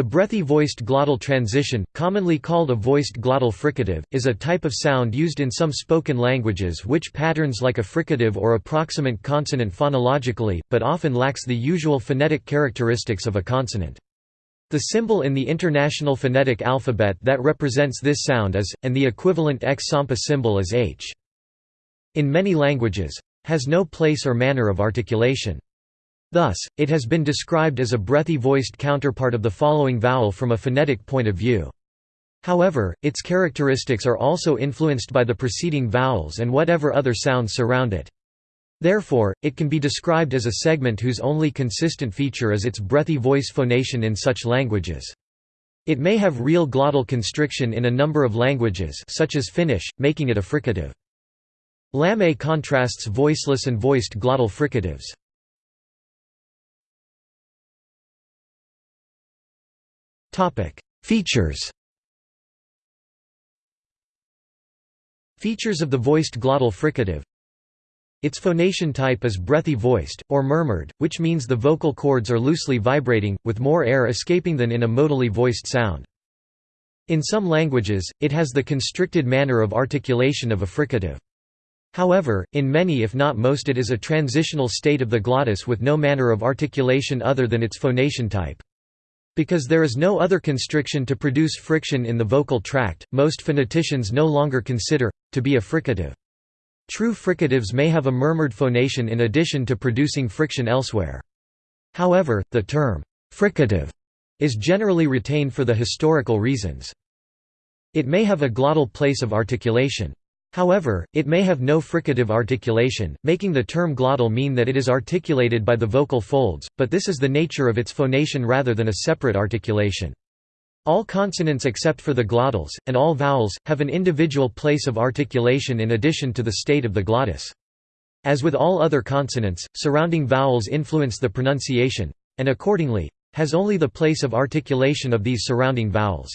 The breathy voiced glottal transition, commonly called a voiced glottal fricative, is a type of sound used in some spoken languages which patterns like a fricative or approximant consonant phonologically, but often lacks the usual phonetic characteristics of a consonant. The symbol in the International Phonetic Alphabet that represents this sound is, and the equivalent X-Sampa symbol is H. In many languages, has no place or manner of articulation. Thus, it has been described as a breathy voiced counterpart of the following vowel from a phonetic point of view. However, its characteristics are also influenced by the preceding vowels and whatever other sounds surround it. Therefore, it can be described as a segment whose only consistent feature is its breathy voice phonation in such languages. It may have real glottal constriction in a number of languages such as Finnish, making it a fricative. Lamé contrasts voiceless and voiced glottal fricatives. Features Features of the voiced glottal fricative Its phonation type is breathy voiced, or murmured, which means the vocal cords are loosely vibrating, with more air escaping than in a modally voiced sound. In some languages, it has the constricted manner of articulation of a fricative. However, in many if not most it is a transitional state of the glottis with no manner of articulation other than its phonation type. Because there is no other constriction to produce friction in the vocal tract, most phoneticians no longer consider, to be a fricative. True fricatives may have a murmured phonation in addition to producing friction elsewhere. However, the term, fricative, is generally retained for the historical reasons. It may have a glottal place of articulation. However, it may have no fricative articulation, making the term glottal mean that it is articulated by the vocal folds, but this is the nature of its phonation rather than a separate articulation. All consonants except for the glottals, and all vowels, have an individual place of articulation in addition to the state of the glottis. As with all other consonants, surrounding vowels influence the pronunciation, and accordingly, has only the place of articulation of these surrounding vowels.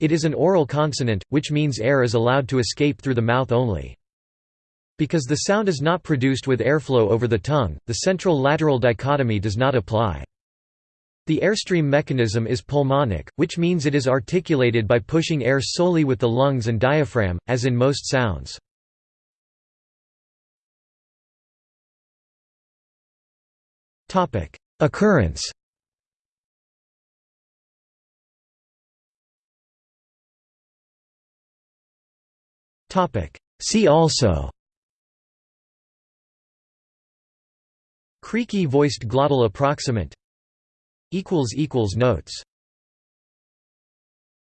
It is an oral consonant, which means air is allowed to escape through the mouth only. Because the sound is not produced with airflow over the tongue, the central-lateral dichotomy does not apply. The airstream mechanism is pulmonic, which means it is articulated by pushing air solely with the lungs and diaphragm, as in most sounds. Occurrence See also. Creaky voiced glottal approximant. Notes